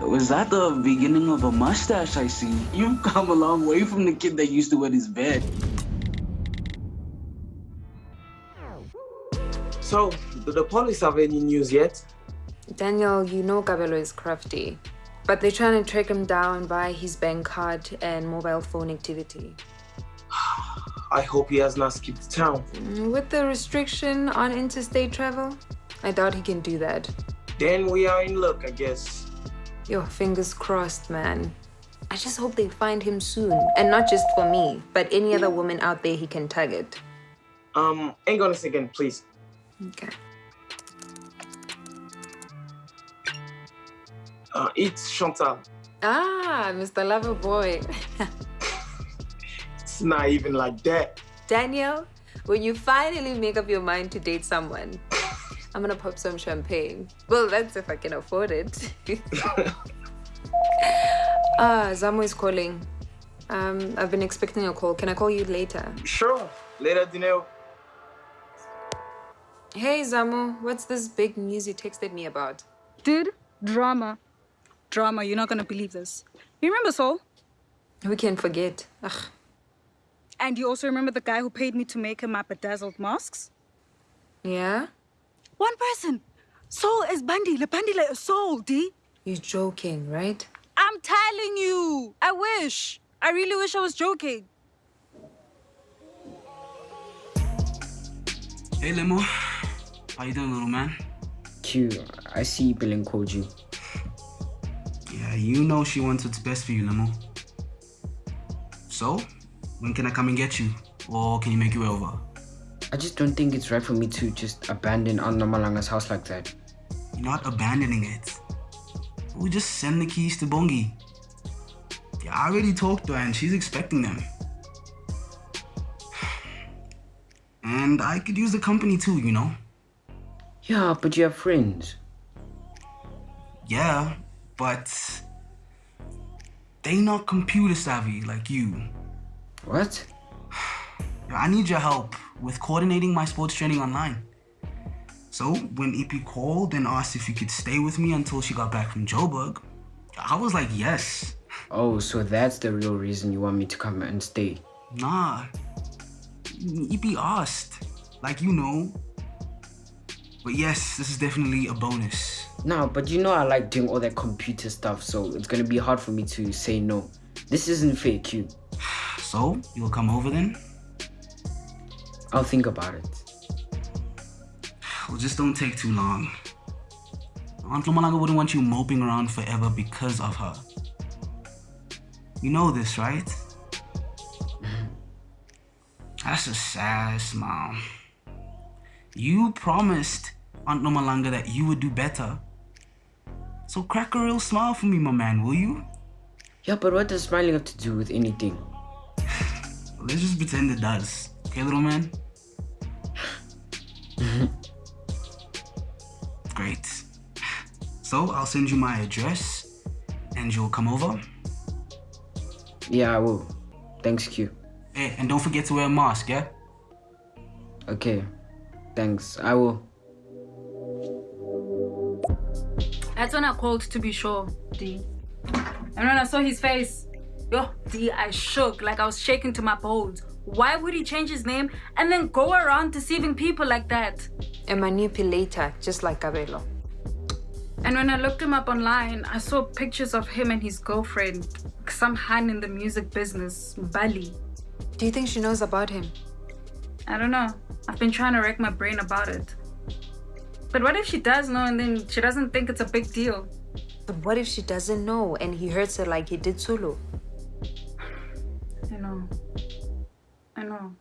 Was that the beginning of a mustache I see? You've come a long way from the kid that used to wet his bed. So, do the police have any news yet? Daniel, you know Kabelo is crafty. But they're trying to track him down by his bank card and mobile phone activity. I hope he has not skipped town. Mm, with the restriction on interstate travel, I doubt he can do that. Then we are in luck, I guess. Your fingers crossed, man. I just hope they find him soon. And not just for me, but any other woman out there he can target. Um, hang on a second, please. Okay. Uh, it's Chantal. Ah, Mr. Lover Boy. it's not even like that. Daniel, when you finally make up your mind to date someone, I'm gonna pop some champagne. Well, that's if I can afford it. ah, Zamo is calling. Um, I've been expecting a call. Can I call you later? Sure. Later, Dineo. Hey, Zamo. What's this big news you texted me about? Dude, drama. Drama, you're not gonna believe this. You remember Saul? We can forget. Ugh. And you also remember the guy who paid me to make him my bedazzled masks? Yeah? One person. Saul is Bandile. Bandile is Saul, D. You're joking, right? I'm telling you. I wish. I really wish I was joking. Hey, Lemo. How you doing, little man? Q, I see Billing called you. Yeah, you know she wants what's best for you, Lemo. So, when can I come and get you? Or can you make your way over? I just don't think it's right for me to just abandon Aunt Nomalanga's house like that. You're not abandoning it. We just send the keys to Bongi. Yeah, I already talked to her and she's expecting them. And I could use the company too, you know? Yeah, but you have friends. Yeah, but they not computer savvy like you. What? I need your help with coordinating my sports training online. So when EP called and asked if you could stay with me until she got back from Joburg, I was like, yes. Oh, so that's the real reason you want me to come and stay? Nah. EP asked. Like, you know. But yes, this is definitely a bonus. Nah, but you know I like doing all that computer stuff, so it's gonna be hard for me to say no. This isn't fair, Q. So, you'll come over then? I'll think about it. Well, just don't take too long. Aunt Nomalanga wouldn't want you moping around forever because of her. You know this, right? Mm-hmm. That's a sad smile. You promised Aunt Nomalanga that you would do better. So crack a real smile for me, my man, will you? Yeah, but what does smiling have to do with anything? Let's just pretend it does. Okay, little man? Great. So I'll send you my address and you'll come over? Yeah, I will. Thanks, Q. Hey, and don't forget to wear a mask, yeah? Okay. Thanks. I will. That's when I called to be sure, D. And when I saw his face, yo, D, I shook like I was shaking to my bones. Why would he change his name and then go around deceiving people like that? A manipulator, just like Kabelo. And when I looked him up online, I saw pictures of him and his girlfriend, some Han in the music business, Bali. Do you think she knows about him? I don't know. I've been trying to rack my brain about it. But what if she does know and then she doesn't think it's a big deal? But what if she doesn't know and he hurts her like he did Sulu? I know. I know.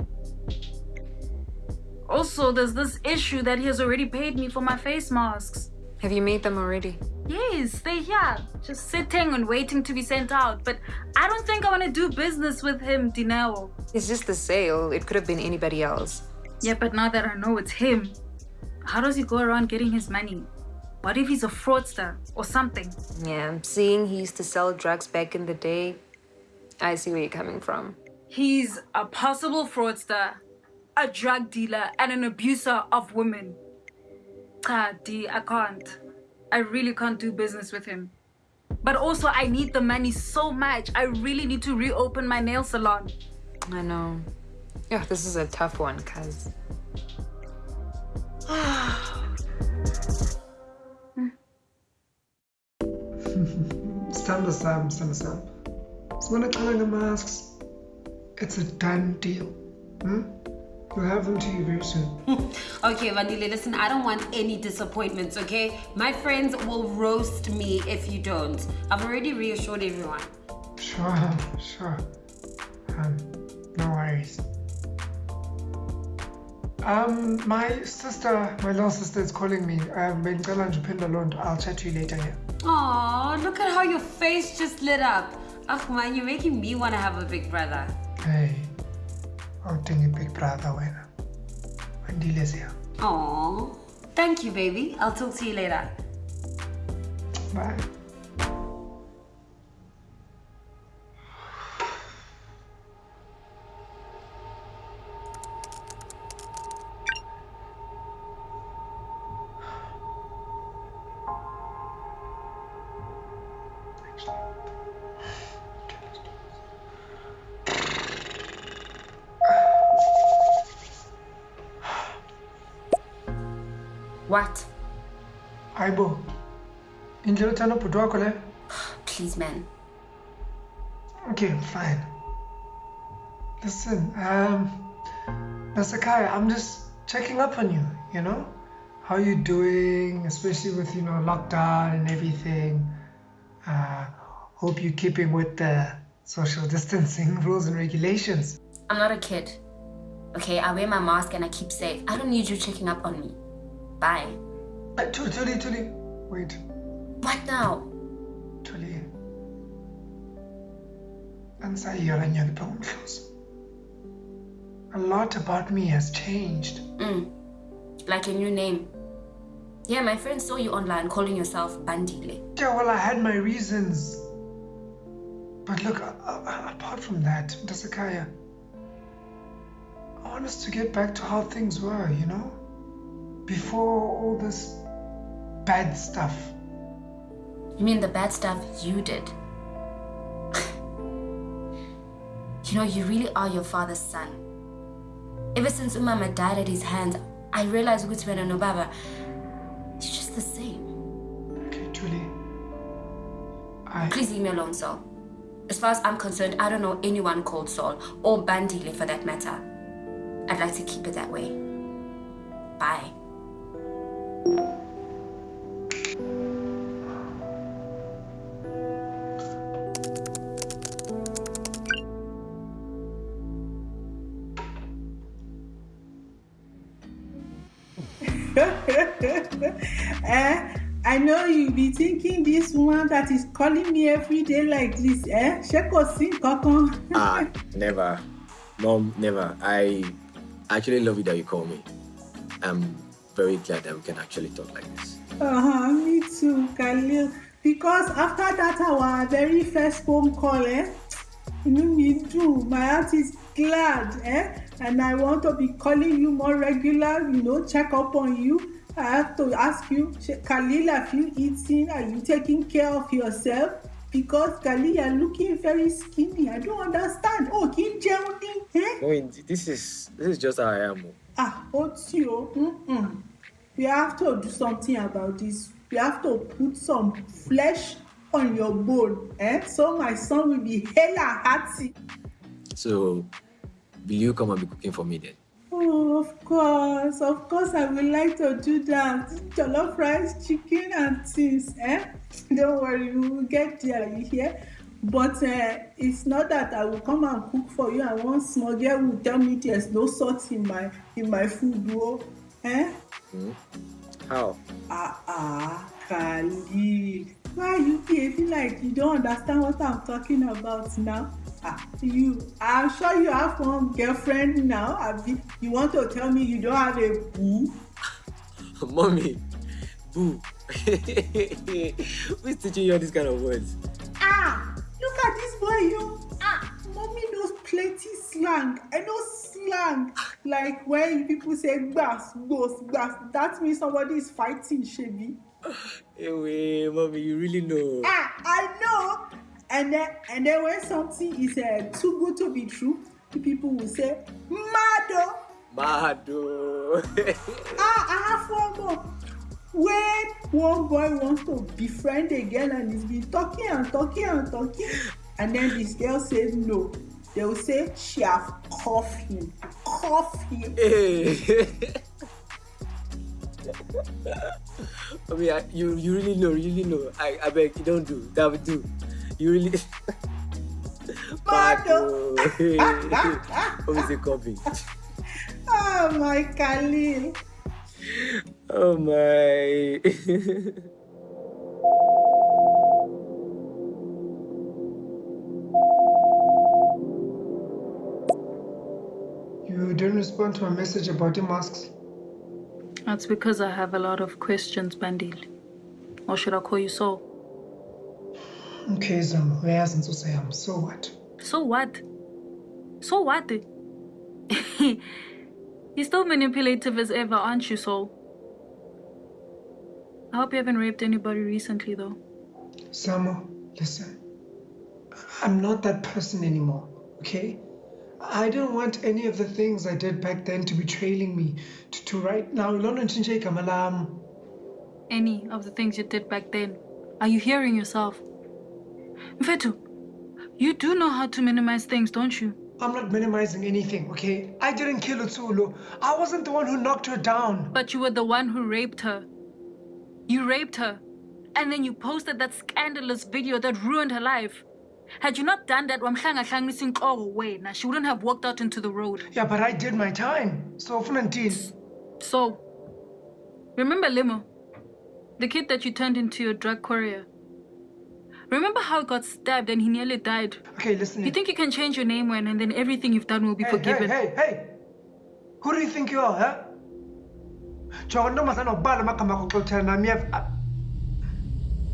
Also, there's this issue that he has already paid me for my face masks. Have you made them already? Yes, they're here, just sitting and waiting to be sent out. But I don't think I want to do business with him, Dineo. It's just the sale. It could have been anybody else. Yeah, but now that I know it's him, how does he go around getting his money? What if he's a fraudster or something? Yeah, seeing he used to sell drugs back in the day, I see where you're coming from. He's a possible fraudster, a drug dealer, and an abuser of women. Ah, D, I can't. I really can't do business with him. But also, I need the money so much. I really need to reopen my nail salon. I know. Yeah, this is a tough one, cuz. Stand Sam, stand Sam. So when calling the masks, it's a done deal. Hmm? We'll have them to you very soon. Okay, Bandile, listen, I don't want any disappointments, okay? My friends will roast me if you don't. I've already reassured everyone. Sure, sure. Um, no worries. Um, my sister, my little sister is calling me. Um, bengicela nje uphendula loo nto. I'll chat to you later, yeah? Aw, look at how your face just lit up. Oh man, you're making me want to have a big brother. Hey, awudinga i-big brother wena. Wandile's here. Aw, thank you, baby. I'll talk to you later. Bye. Aibo, indlela uthanda ubhuti wakho le? Please, man. Okay, fine. Listen, um, Nasakai, I'm just checking up on you, you know? How you doing, especially with, you know, lockdown and everything. Uh, hope you're keeping with the social distancing rules and regulations. I'm not a kid. Okay, I wear my mask and I keep safe. I don't need you checking up on me. Bye. Uh, Tuli, Tuli, Tuli. Wait, What now? Tuli. Ansayiyona nyalipa umhloso. A lot about me has changed. Mm. Like a new name. Yeah, my friend saw you online calling yourself Bandile. Yeah, well, I had my reasons. But look, uh, uh, apart from that, Dasakaya, I want us to get back to how things were, you know? Before all this bad stuff. You mean the bad stuff you did? you know, you really are your father's son. Ever since Umama died at his hands, I realized Gutman and Obaba, you're just the same. Okay, Julie. I. Please leave me alone, Saul. As far as I'm concerned, I don't know anyone called Saul, or Bandile for that matter. I'd like to keep it that way. Bye. That is calling me every day like this, eh? Ṣé kò sí nǹkankan? Ah, never. Mom, never. I actually love it that you call me. I'm very glad that we can actually talk like this. Uh-huh, me too, Khalil. Because after that our very first phone call, eh? Inú mi dùn, my heart is glad, eh? And I want to be calling you more regular, you know, check up on you. I have to ask you, Khalil, have you eaten? Are you taking care of yourself? Because Khalil, you're looking very skinny. I don't understand. Oh, kí n jẹun ní? Eh? No, this is this is just how I am. oh. Ah, ó tí o. We have to do something about this. We have to put some flesh on your bone, eh? So my son will be hella hearty. So, will you come and be cooking for me then? Oh, of course, of course, I would like to do that. Jollof rice, chicken, and things, eh? Don't worry, we will get there, you hear? But uh, it's not that I will come and cook for you and one small girl will tell me there's no salt in my in my food, oh, eh? Hmm? How? Ah ah, Khalil. Why you behaving like you don't understand what I'm talking about now? Ah, you, I'm sure you have one girlfriend now. Abi, you want to tell me you don't have a boo? Mommy, boo. Who's teaching you all these kind of words? Ah, look at this boy, you. Ah, mommy knows plenty slang. I know slang. Like when people say gbas, gbos, gbas, that means somebody is fighting, Shebi. Anyway, mommy, you really know. Ah, I know. And then, and then when something is uh, too good to be true, the people will say, Mado. Mado. ah, I have one more. When one boy wants to befriend a girl and he's been talking and talking and talking, and then this girl says no, they will say she have cuffed him. Cuff him. Hey. I mean, I, you you really know, really know. I, I beg you don't do that. Would do. You really. Mado. What is it copy? Oh my Khalil. Oh my. You didn't respond to my message about the masks. That's because I have a lot of questions, Bandil. Or should I call you Saul? Okay, Zam, uyazi insusa yami. So what? So what? So what? You're still manipulative as ever, aren't you, Saul? I hope you haven't raped anybody recently, though. Zamo, listen. I'm not that person anymore, okay? I don't want any of the things I did back then to be trailing me to, to right now. Lona ntshintsheka malam. Any of the things you did back then. Are you hearing yourself? Mfetu, you do know how to minimize things, don't you? I'm not minimizing anything, okay? I didn't kill Utsulu. I wasn't the one who knocked her down. But you were the one who raped her. You raped her. And then you posted that scandalous video that ruined her life. Had you not done that, wamhlanga hlangisa inhloko wena, she wouldn't have walked out into the road. Yeah, but I did my time. So, Funantin. So, remember Limo? The kid that you turned into your drug courier. Remember how he got stabbed and he nearly died? Okay, listen. You think you can change your name when and then everything you've done will be hey, forgiven? Hey, hey, hey! Who do you think you are, huh? Jonga ntombazana ubala amagama akho xothela nami uyava-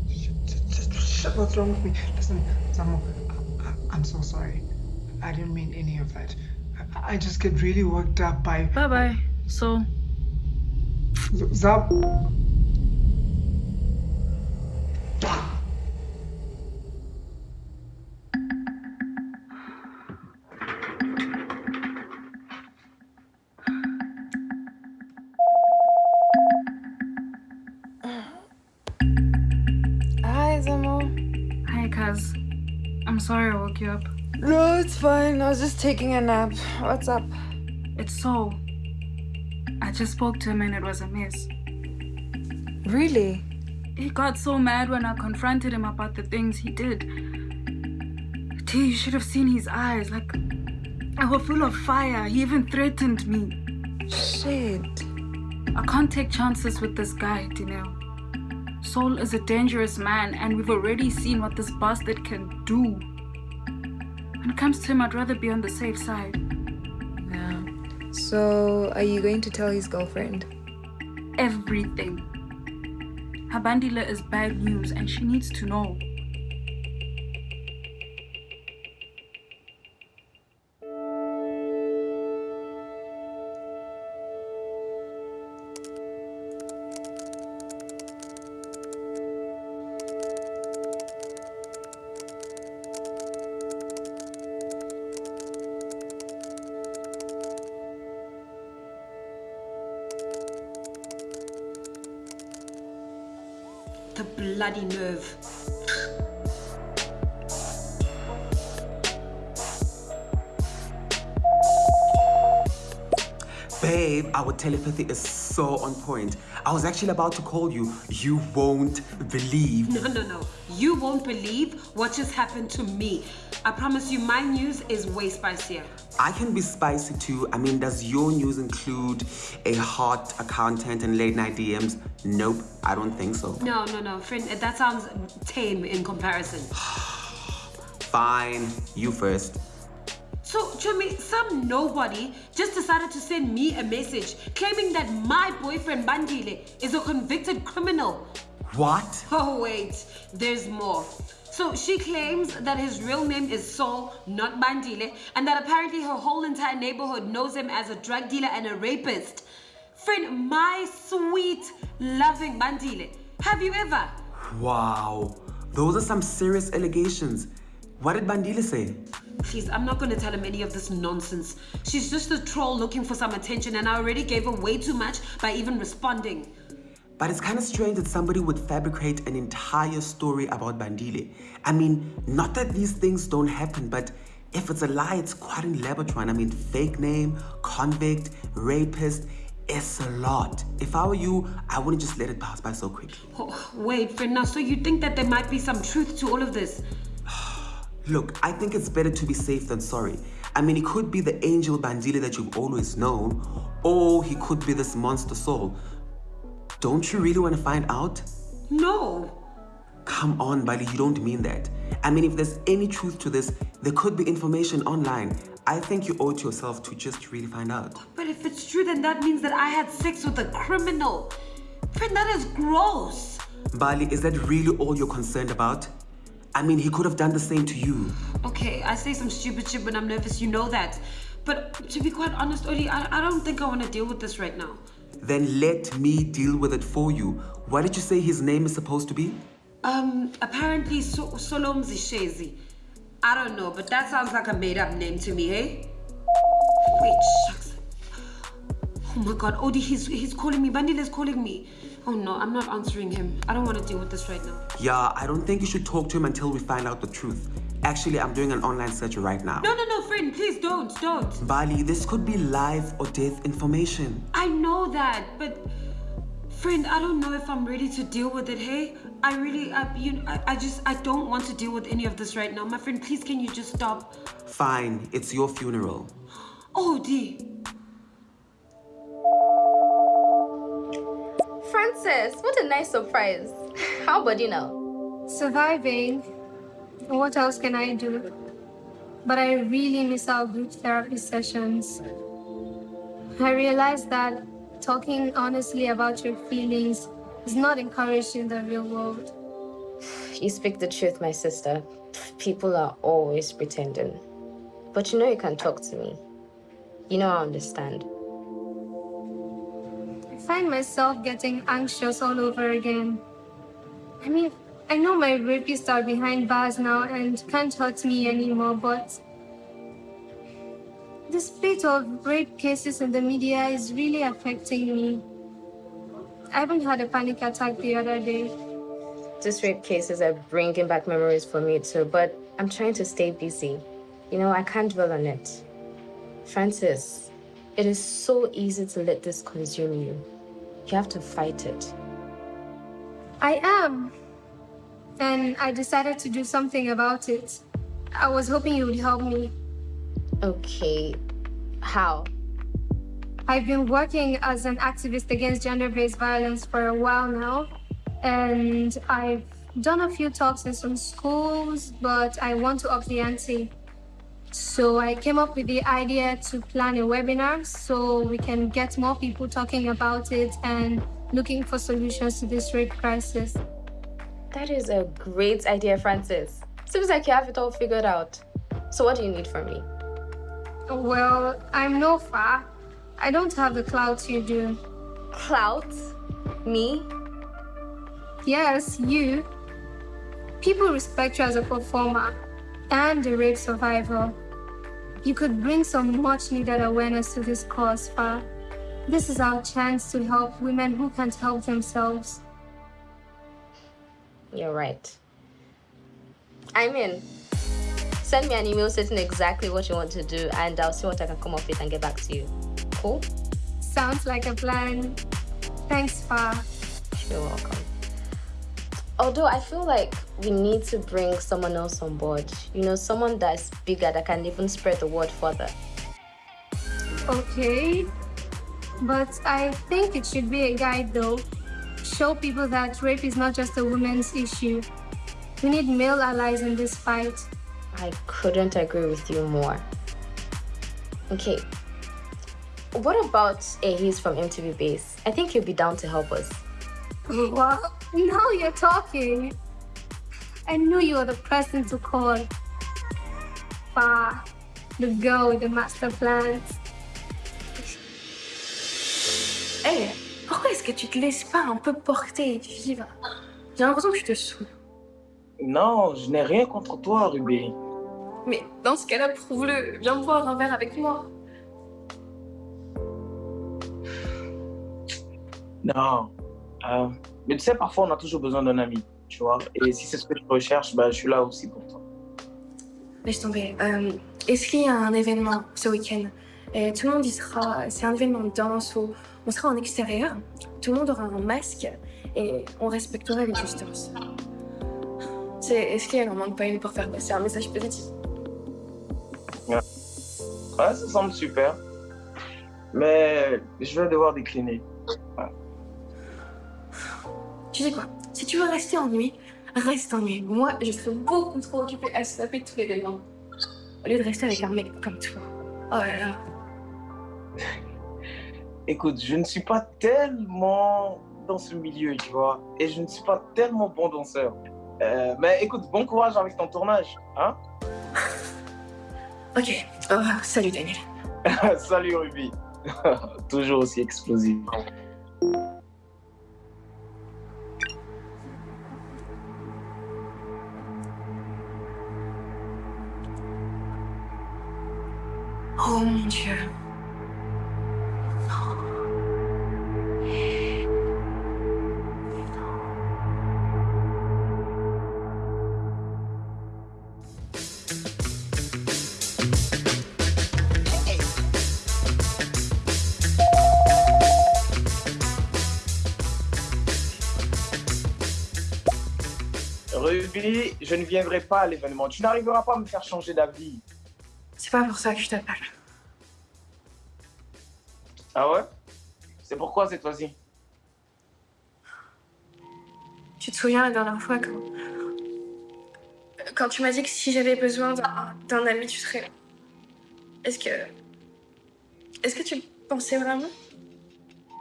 Shit, Shit, what's wrong with me? Listen, I- I'm so sorry. I didn't mean any of that. I- I just get really worked up by Bye bye. So, Zab. Sorry I woke you up. No, it's fine. I was just taking a nap. What's up? It's Saul. I just spoke to him and it was a mess. Really? He got so mad when I confronted him about the things he did. T, you should have seen his eyes. Like, they were full of fire. He even threatened me. Shit. I can't take chances with this guy, Dineo. Saul is a dangerous man, and we've already seen what this bastard can do. When it comes to him, I'd rather be on the safe side. Yeah. So, are you going to tell his girlfriend? Everything. Habandila is bad news, and she needs to know. Bloody nerve. Babe, our telepathy is so on point. I was actually about to call you. You won't believe. No, no, no. You won't believe what just happened to me. I promise you, my news is way spicier. I can be spicy too. I mean, does your news include a hot accountant and late night DMs? Nope, I don't think so. No, no, no, friend, that sounds tame in comparison. Fine, you first. So, Chumi, some nobody just decided to send me a message claiming that my boyfriend Bandile is a convicted criminal. What? Oh, wait, there's more. So she claims that his real name is Saul, not Bandile, and that apparently her whole entire neighborhood knows him as a drug dealer and a rapist. Friend, my sweet, loving Bandile Have you ever? Wow, those are some serious allegations. What did Bandile say? Please, I'm not going to tell him any of this nonsense. She's just a troll looking for some attention, and I already gave her way too much by even responding. But it's kind of strange that somebody would fabricate an entire story about Bandile. I mean, not that these things don't happen, but if it's a lie, it's quite elaborate one. I mean, fake name, convict, rapist, it's a lot. If I were you, I wouldn't just let it pass by so quickly. Oh, wait, friend, now, so you think that there might be some truth to all of this? Look, I think it's better to be safe than sorry. I mean, he could be the angel Bandile that you've always known, or he could be this monster Saul. Don't you really want to find out? No. Come on, Bali, you don't mean that. I mean, if there's any truth to this, there could be information online. I think you owe it to yourself to just really find out. But if it's true, then that means that I had sex with a criminal. Friend, that is gross. Bali, is that really all you're concerned about? I mean, he could have done the same to you. Okay, I say some stupid shit when I'm nervous, you know that. But to be quite honest, Oli, I, I don't think I want to deal with this right now. Then let me deal with it for you. What did you say his name is supposed to be? Um, apparently so Solom Zishezi. I don't know, but that sounds like a made-up name to me, hey? Wait, shucks. Oh my god, Odie, he's, he's calling me. Bandile's calling me. Oh no, I'm not answering him. I don't want to deal with this right now. Yeah, I don't think you should talk to him until we find out the truth. Actually, I'm doing an online search right now. No, no, no, friend, please don't, don't. Bali, this could be life or death information. I know that, but friend, I don't know if I'm ready to deal with it, hey? I really, I, you, I, I just, I don't want to deal with any of this right now. My friend, please, can you just stop? Fine, it's your funeral. Oh, dear. Francis, what a nice surprise. How about you now? Surviving. What else can I do? But I really miss our group therapy sessions. I realized that talking honestly about your feelings is not encouraged in the real world. You speak the truth, my sister. People are always pretending. But you know you can talk to me. You know I understand. I find myself getting anxious all over again. I mean, I know my rapists are behind bars now and can't hurt me anymore, but the spate of rape cases in the media is really affecting me. I even had a panic attack the other day. These rape cases are bringing back memories for me too, but I'm trying to stay busy. You know, I can't dwell on it. Francis, it is so easy to let this consume you. You have to fight it. I am. And I decided to do something about it. I was hoping you would help me. Okay, how? I've been working as an activist against gender-based violence for a while now, and I've done a few talks in some schools, but I want to up the ante. So I came up with the idea to plan a webinar so we can get more people talking about it and looking for solutions to this rape crisis. That is a great idea, Francis. Seems like you have it all figured out. So what do you need from me? Well, I'm no far. I don't have the clout you do. Clout? Me? Yes, you. People respect you as a performer and a rape survivor. You could bring some much needed awareness to this cause, Fa. This is our chance to help women who can't help themselves. You're right. I'm in. Send me an email stating exactly what you want to do, and I'll see what I can come up with and get back to you. Cool? Sounds like a plan. Thanks, Fa. You're welcome. Although I feel like we need to bring someone else on board. You know, someone that's bigger that can even spread the word further. Okay. But I think it should be a guide though. Show people that rape is not just a woman's issue. We need male allies in this fight. I couldn't agree with you more. Okay. What about Ahis from MTV Base? I think he'll be down to help us. Well, now you're talking. I knew you were the person to call. Fa, the girl with the master plans. Hey, how Pourquoi est-ce que tu te laisses pas un peu porter? Tu va. J'ai l'impression que je te saoule. Non, je n'ai rien contre toi, Ruby. Mais dans ce cas-là, prouve-le. Viens boire un verre avec moi. Non. Euh, mais tu sais, parfois, on a toujours besoin d'un ami, tu vois. Et si c'est ce que tu recherches, bah, je suis là aussi pour toi. Laisse tomber. Euh, Est-ce qu'il y a un événement ce week-end? Et Tout le monde y sera. C'est un événement de danse où on sera en extérieur. Tout le monde aura un masque et on respectera les distances. Est-ce qu'il un manque pas une pour faire passer un message positif? Ouais. ouais, ça semble super. Mais je vais devoir décliner. Ouais. Tu sais quoi? Si tu veux rester en nuit, reste en nuit. Moi, je serais beaucoup trop occupée à se taper tous les événements. Au lieu de rester avec un mec comme toi. Oh là là. Écoute, je ne suis pas tellement dans ce milieu, tu vois. Et je ne suis pas tellement bon danseur. Euh, mais écoute, bon courage avec ton tournage, hein? Ok. Oh, salut Daniel. salut Ruby. Toujours aussi explosif. Oh mon dieu. Ruby, je ne viendrai pas à l'événement. Tu n'arriveras pas à me faire changer d'avis. C'est pas pour ça que je t'appelle. Ah ouais? C'est pourquoi cette fois-ci? Tu te souviens la dernière fois quand... Quand tu m'as dit que si j'avais besoin d'un ami, tu serais là? Est-ce que... Est-ce que tu pensais vraiment?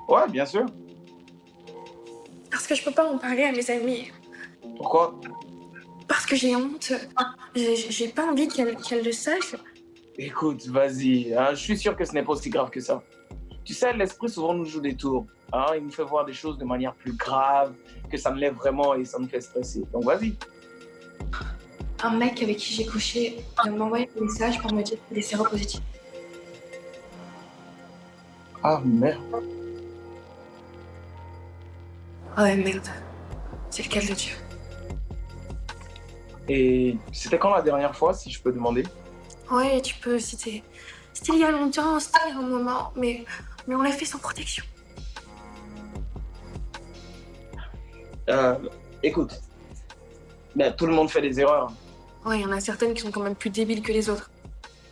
Ouais, bien sûr. Parce que je peux pas en parler à mes amis. Pourquoi? Parce que j'ai honte. J'ai pas envie qu'elle le sache. Écoute, vas-y. Hein, je suis sûr que ce n'est pas aussi grave que ça. Tu sais, l'esprit souvent nous joue des tours. Hein, il nous fait voir des choses de manière plus grave, que ça me lève vraiment et ça me fait stresser. Donc vas-y. Un mec avec qui j'ai couché m'a envoyé un message pour me dire qu'il est séropositif. Ah merde. Ah ouais, merde. C'est le cas de Dieu. Et c'était quand la dernière fois, si je peux demander? Ouais, tu peux, c'était... C'était il y a longtemps, c'était un moment, mais, mais on l'a fait sans protection. Euh, écoute, ben, tout le monde fait des erreurs. Ouais, il y en a certaines qui sont quand même plus débiles que les autres.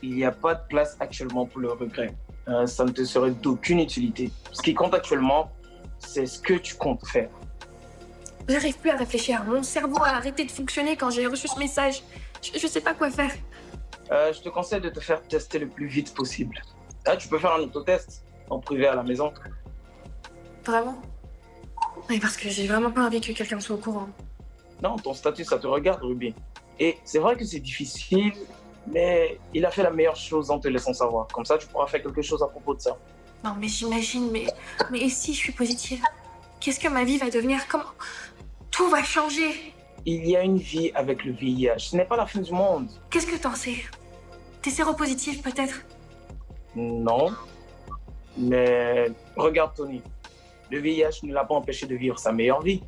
Il n'y a pas de place actuellement pour le regret. Euh, ça ne te serait d'aucune utilité. Ce qui compte actuellement, c'est ce que tu comptes faire. J'arrive plus à réfléchir. Mon cerveau a arrêté de fonctionner quand j'ai reçu ce message. Je, je sais pas quoi faire. Euh, je te conseille de te faire tester le plus vite possible. Là, tu peux faire un autotest en privé à la maison. Vraiment Oui, parce que j'ai vraiment pas envie que quelqu'un soit au courant. Non, ton statut, ça te regarde, Ruby. Et c'est vrai que c'est difficile, mais il a fait la meilleure chose en te laissant savoir. Comme ça, tu pourras faire quelque chose à propos de ça. Non, mais j'imagine, mais, mais et si je suis positive? Qu'est-ce que ma vie va devenir? Comment Tout va changer? Il y a une vie avec le VIH. Ce n'est pas la fin du monde. Qu'est-ce que t'en sais? T'es séropositif peut-être? Non. Mais regarde Tony. Le VIH ne l'a pas empêché de vivre sa meilleure vie.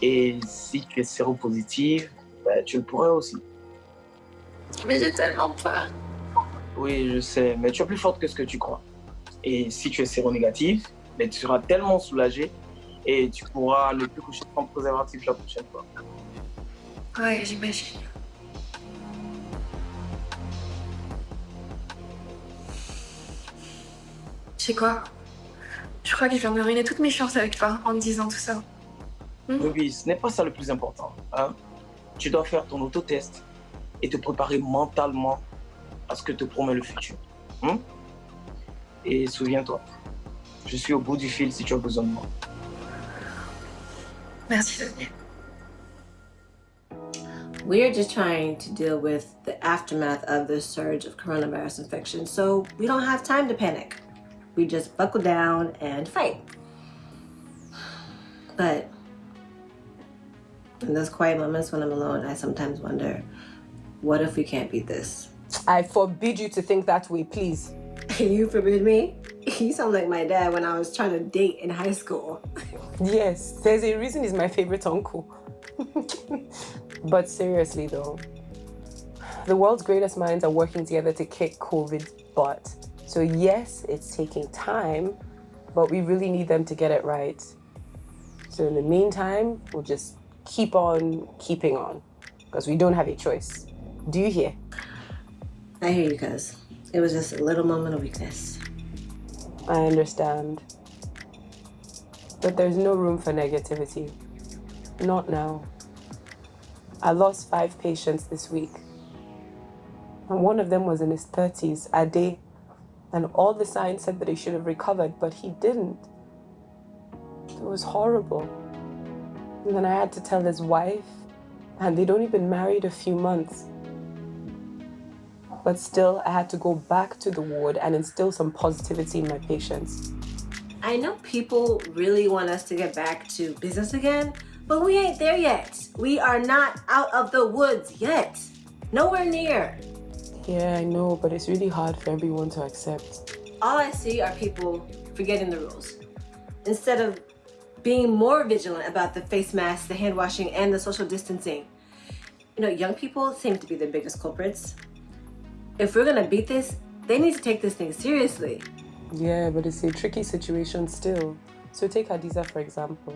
Et si tu es séropositive, ben, tu le pourrais aussi. Mais j'ai tellement peur. Oui, je sais, mais tu es plus forte que ce que tu crois. Et si tu es séronégative, ben, tu seras tellement soulagée et tu pourras ne plus coucher sans préservatif la prochaine fois. Ouais, j'imagine. Tu sais quoi? Je crois que je viens de ruiner toutes mes chances avec toi en me disant tout ça. Hmm? Oui, ce n'est pas ça le plus important. Hein? Tu dois faire ton autotest et te préparer mentalement à ce que te promet le futur. Hmm? Et souviens-toi, je suis au bout du fil si tu as besoin de moi. Merci, Daniel. We're just trying to deal with the aftermath of the surge of coronavirus infection, so we don't have time to panic. We just buckle down and fight. But in those quiet moments when I'm alone, I sometimes wonder, what if we can't beat this? I forbid you to think that way, please. you forbid me? You sound like my dad when I was trying to date in high school. yes, there's a reason he's my favorite uncle. but seriously though, the world's greatest minds are working together to kick COVID butt. So yes, it's taking time, but we really need them to get it right. So in the meantime, we'll just keep on keeping on because we don't have a choice. Do you hear? I hear you, cuz. It was just a little moment of weakness. I understand. But there's no room for negativity. Not now. I lost five patients this week. And one of them was in his 30s, Ade. And all the signs said that he should have recovered, but he didn't. It was horrible. And then I had to tell his wife, and they'd only been married a few months. But still, I had to go back to the ward and instill some positivity in my patients. I know people really want us to get back to business again, but we ain't there yet. We are not out of the woods yet. Nowhere near. Yeah, I know, but it's really hard for everyone to accept. All I see are people forgetting the rules. Instead of being more vigilant about the face masks, the hand washing, and the social distancing. You know, young people seem to be the biggest culprits if we're gonna beat this, they need to take this thing seriously. Yeah, but it's a tricky situation still. So take Hadiza for example.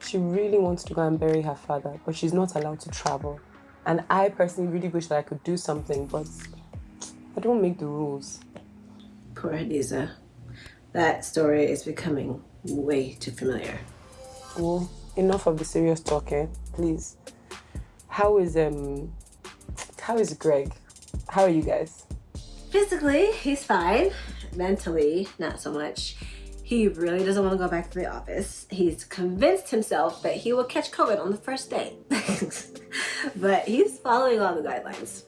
She really wants to go and bury her father, but she's not allowed to travel. And I personally really wish that I could do something, but I don't make the rules. Poor Hadiza. That story is becoming way too familiar. Well, enough of the serious talk, eh? Please. How is um how is Greg? How are you guys? Physically, he's fine. Mentally, not so much. He really doesn't want to go back to the office. He's convinced himself that he will catch COVID on the first day. but he's following all the guidelines.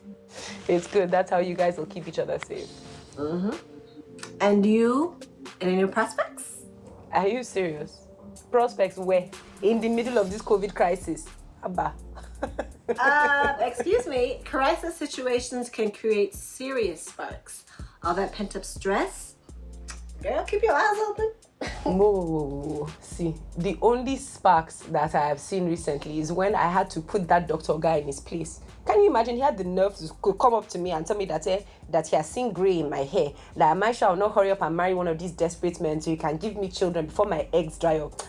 It's good. That's how you guys will keep each other safe. Mm-hmm. And you, any new prospects? Are you serious? Prospects where? In the middle of this COVID crisis. Abba. uh, excuse me, crisis situations can create serious sparks. All that pent up stress, girl, keep your eyes open. whoa, whoa, whoa, See, the only sparks that I have seen recently is when I had to put that doctor guy in his place. Can you imagine? He had the nerve to come up to me and tell me that eh, that he has seen grey in my hair. That I might shall not hurry up and marry one of these desperate men so he can give me children before my eggs dry up.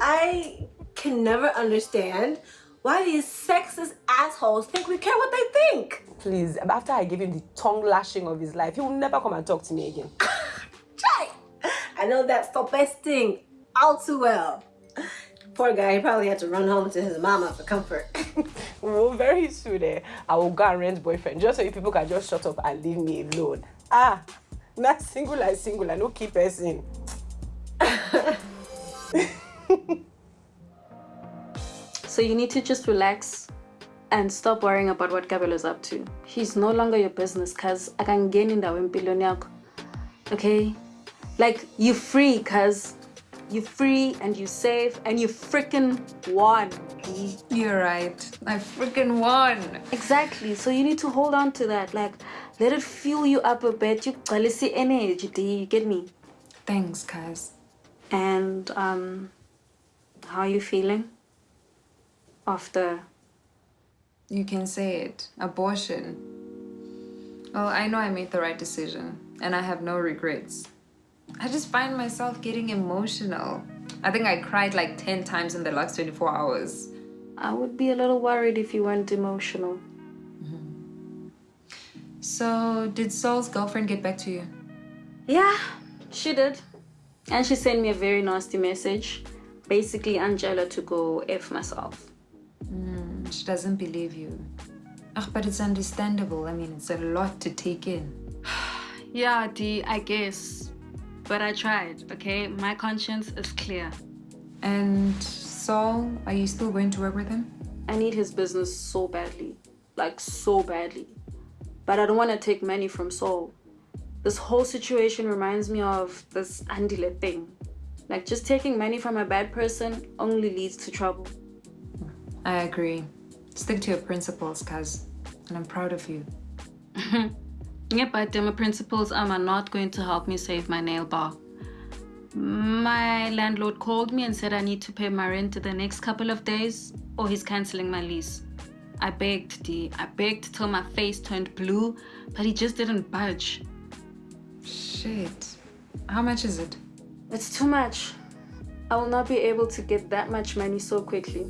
I can never understand why these sexist assholes think we care what they think. Please, after I give him the tongue lashing of his life, he will never come and talk to me again. Try. I know that's the best thing all too well. Poor guy, he probably had to run home to his mama for comfort. well, very soon, eh, I will go and rent boyfriend just so you people can just shut up and leave me alone. Ah, not single as single, I no keep person. So you need to just relax and stop worrying about what Gabriel is up to. He's no longer your business cuz I can gain in that yako. Okay? Like you free cuz you free and you safe and you freaking won. You're right. I freaking won. Exactly. So you need to hold on to that. Like let it fuel you up a bit. You see energy. Do you get me? Thanks, guys. And um how are you feeling? after? You can say it. Abortion. Well, I know I made the right decision and I have no regrets. I just find myself getting emotional. I think I cried like 10 times in the last 24 hours. I would be a little worried if you weren't emotional. Mm -hmm. So, did Saul's girlfriend get back to you? Yeah, she did. And she sent me a very nasty message. Basically, Angela to go F myself. Mm, she doesn't believe you. Ugh, but it's understandable. I mean, it's a lot to take in. yeah, Dee, I guess. But I tried, okay? My conscience is clear. And Saul, are you still going to work with him? I need his business so badly. Like, so badly. But I don't want to take money from Saul. This whole situation reminds me of this Andile thing. Like, just taking money from a bad person only leads to trouble. I agree. Stick to your principles, cuz. And I'm proud of you. yeah, but my principles um, are not going to help me save my nail bar. My landlord called me and said I need to pay my rent to the next couple of days or he's cancelling my lease. I begged, D. I begged till my face turned blue, but he just didn't budge. Shit. How much is it? It's too much. I will not be able to get that much money so quickly.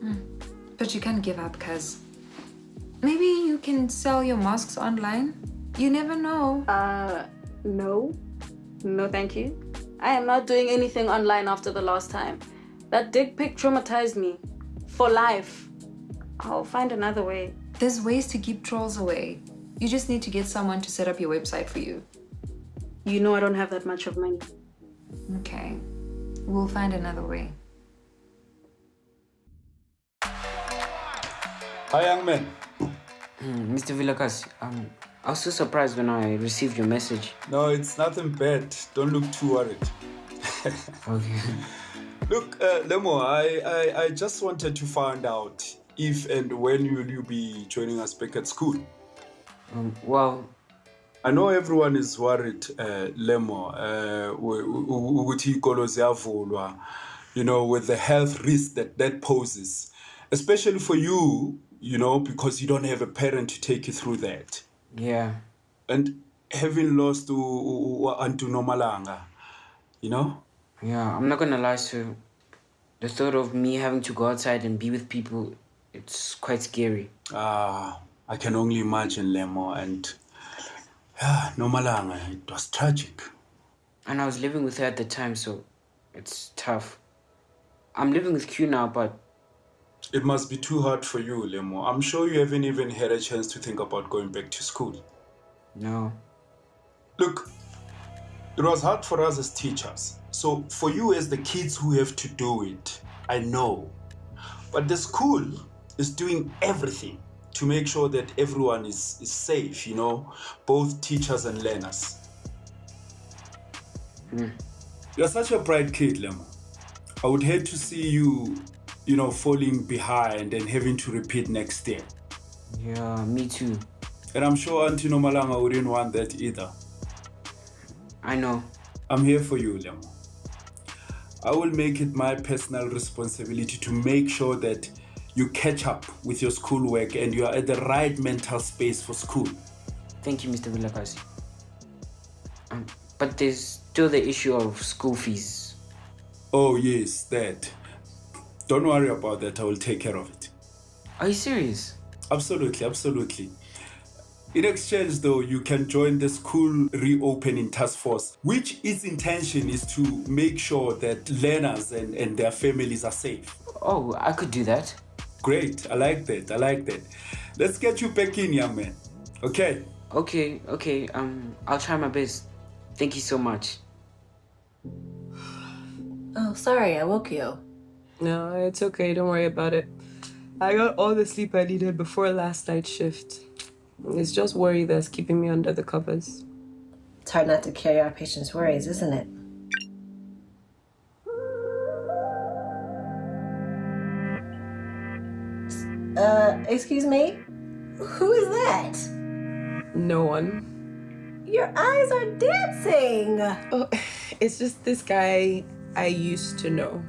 Hmm. But you can't give up, cuz. Maybe you can sell your masks online? You never know. Uh, no. No, thank you. I am not doing anything online after the last time. That dick pic traumatized me. For life. I'll find another way. There's ways to keep trolls away. You just need to get someone to set up your website for you. You know I don't have that much of money. Okay. We'll find another way. Hi, young man. Mr. Villakas, um, I was so surprised when I received your message. No, it's nothing bad. Don't look too worried. okay. Look, uh, Lemo, I, I, I just wanted to find out if and when will you be joining us back at school? Um, well, I know everyone is worried, uh, Lemo, uh, ukuthi iy'kolo ziyavulwa, you know, with the health risk that that poses, especially for you, you know, because you don't have a parent to take you through that. Yeah. And having lost Antu Nomalanga, you know? Yeah, I'm not gonna lie, sir. The thought of me having to go outside and be with people, it's quite scary. Ah, I can only imagine, Lemo, and yeah, Nomalanga, it was tragic. And I was living with her at the time, so it's tough. I'm living with Q now, but it must be too hard for you, Lemo. I'm sure you haven't even had a chance to think about going back to school. No. Look, it was hard for us as teachers. So for you as the kids who have to do it, I know. But the school is doing everything to make sure that everyone is, is safe, you know, both teachers and learners. Mm. You're such a bright kid, Lemo. I would hate to see you you know, falling behind and having to repeat next year. Yeah, me too. And I'm sure Auntie Nomalanga wouldn't want that either. I know. I'm here for you, Lemo. I will make it my personal responsibility to make sure that you catch up with your schoolwork and you are at the right mental space for school. Thank you, Mr. Vilakazi. Um, but there's still the issue of school fees. Oh, yes, that. Don't worry about that. I will take care of it. Are you serious? Absolutely, absolutely. In exchange, though, you can join the school reopening task force, which its intention is to make sure that learners and, and their families are safe. Oh, I could do that. Great. I like that. I like that. Let's get you back in, young man. Okay? Okay, okay. Um, I'll try my best. Thank you so much. Oh, sorry, I woke you. No, it's okay. Don't worry about it. I got all the sleep I needed before last night's shift. It's just worry that's keeping me under the covers. It's hard not to carry our patients' worries, isn't it? Uh, excuse me? Who is that? No one. Your eyes are dancing! Oh, it's just this guy I used to know.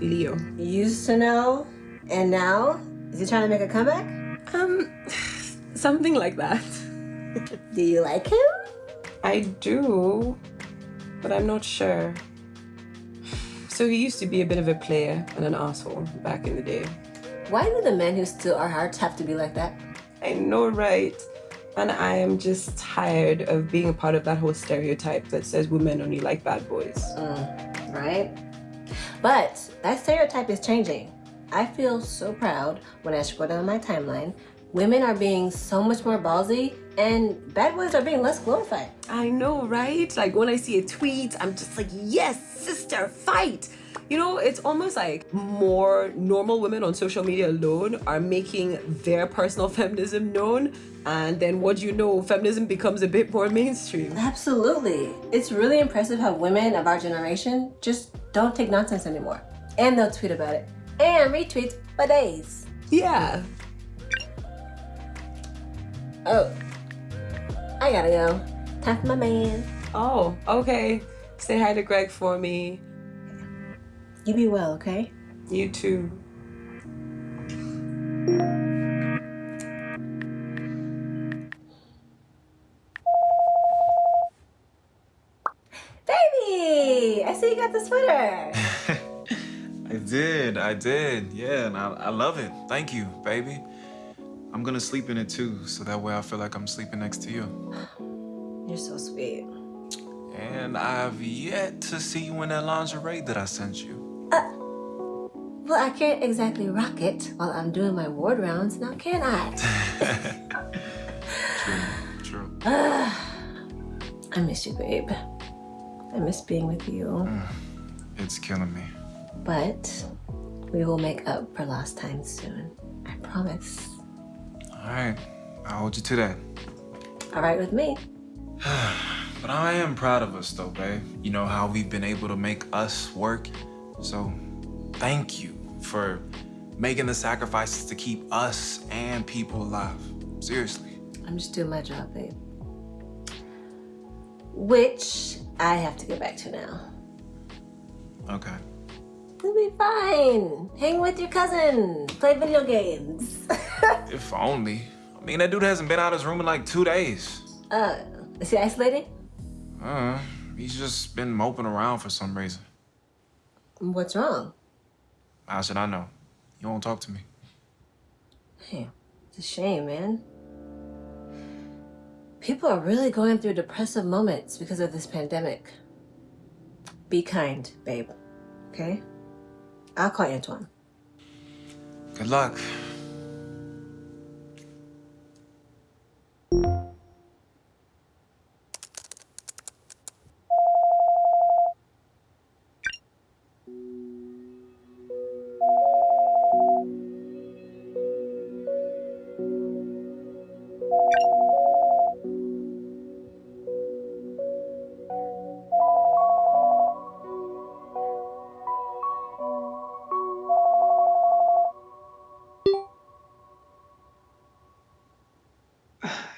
Leo. Used to know? And now? Is he trying to make a comeback? Um, something like that. do you like him? I do, but I'm not sure. So he used to be a bit of a player and an asshole back in the day. Why do the men who steal our hearts have to be like that? I know, right? And I am just tired of being a part of that whole stereotype that says women only like bad boys. Mm, right? But that stereotype is changing. I feel so proud when I scroll down my timeline women are being so much more ballsy and bad boys are being less glorified. I know, right? Like when I see a tweet, I'm just like, yes, sister, fight. You know, it's almost like more normal women on social media alone are making their personal feminism known. And then what do you know, feminism becomes a bit more mainstream. Absolutely. It's really impressive how women of our generation just don't take nonsense anymore. And they'll tweet about it. And retweet for days. Yeah. Oh, I gotta go. Time for my man. Oh, okay. Say hi to Greg for me. You be well, okay? You too. Baby! I see you got the sweater. I did, I did. Yeah, and I, I love it. Thank you, baby. I'm gonna sleep in it too, so that way I feel like I'm sleeping next to you. You're so sweet. And I've yet to see you in that lingerie that I sent you. Well, I can't exactly rock it while I'm doing my ward rounds, now can I? True. True. I miss you, babe. I miss being with you. Mm, it's killing me. But we will make up for lost time soon. I promise. All right, I'll hold you to that. All right with me. But I am proud of us though, babe. You know how we've been able to make us work. So thank you for making the sacrifices to keep us and people alive. Seriously. I'm just doing my job, babe. Which I have to get back to now. Okay. It'll be fine. Hang with your cousin. Play video games. If only. I mean, that dude hasn't been out of his room in like two days. Uh, is he isolated? Uh, he's just been moping around for some reason. What's wrong? How should I know? You won't talk to me. Hey, it's a shame, man. People are really going through depressive moments because of this pandemic. Be kind, babe. Okay? I'll call Antoine. Good luck.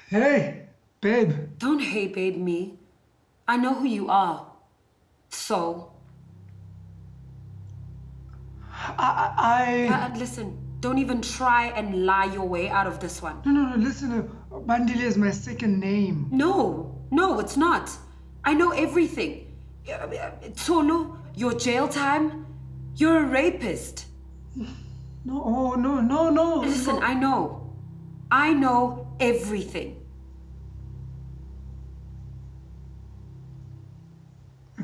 Hey, babe. Don't hey babe me. I know who you are. So, I. uh, listen, don't even try and lie your way out of this one. No, no, no, listen. Uh, Bandile is my second name. No, no, it's not. I know everything. Uh, uh, your jail time, you're a rapist. No, oh, no, no, no. Listen, I know. I know everything.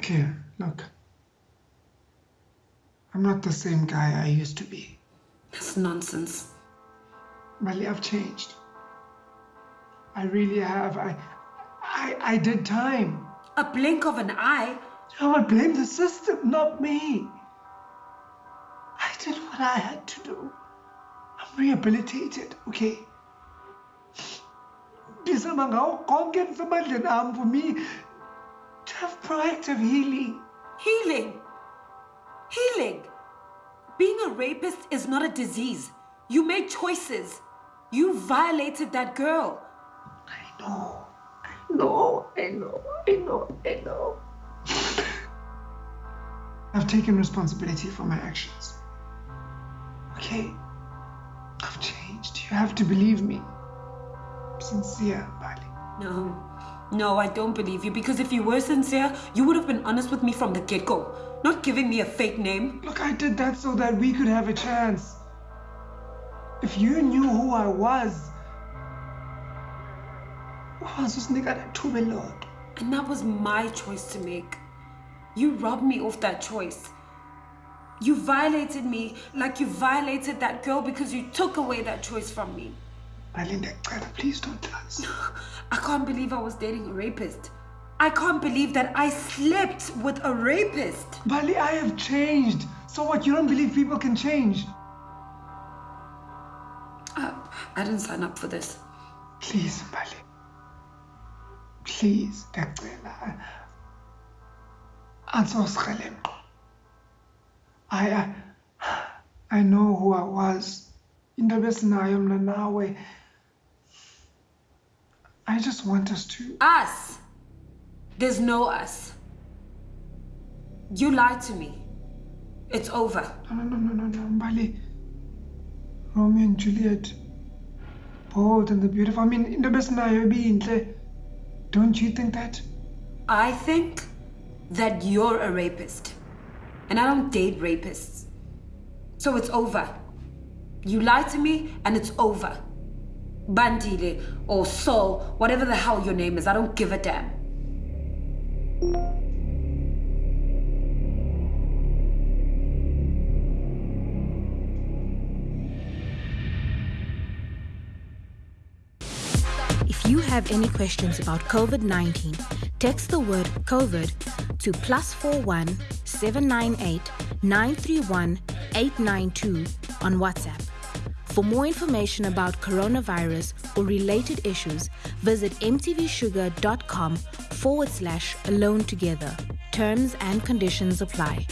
Okay, look. I'm not the same guy I used to be. That's nonsense. Mbali, I've changed. I really have. I, I, I did time. A blink of an eye? I would blame the system, not me. I did what I had to do. I'm rehabilitated, okay? Ndizama ngawo konke endisemandleni am for me to have pride of healing. Healing? Healing? Being a rapist is not a disease. You made choices. You violated that girl. I know. I know. I know. I know. I know. I've taken responsibility for my actions. Okay? I've changed. You have to believe me. I'm sincere, Mbali. No, no, I don't believe you because if you were sincere, you would have been honest with me from the get go, not giving me a fake name. Look, I did that so that we could have a chance. If you knew who I was, who was this nigga that took me, Lord? And that was my choice to make. You robbed me of that choice. You violated me like you violated that girl because you took away that choice from me. Ndiyacela, please don't lie. I can't believe I was dating a rapist. I can't believe that I slept with a rapist. Mbali, I have changed. So what? You don't believe people can change? Uh, I didn't sign up for this. Please, Mbali. Please. Andizosikreleqa. I, I, I know who I was. In the best nawe. I just want us to. Us? There's no us. You lied to me. It's over. No, no, no, no, no, no, Mbali. Romeo and Juliet. Bold and the beautiful. I mean, in the best Nairobi. Don't you think that? I think that you're a rapist. And I don't date rapists. So it's over. You lied to me and it's over. Bandile or Saul, whatever the hell your name is, I don't give a damn. If you have any questions about COVID 19, text the word COVID to plus 41 798 931 892 on WhatsApp. For more information about coronavirus or related issues, visit mtvshuga.com forward slash alone together. Terms and conditions apply.